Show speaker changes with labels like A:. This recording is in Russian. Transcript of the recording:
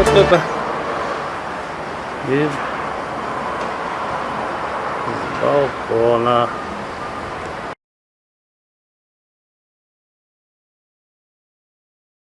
A: А вот это из с балкона.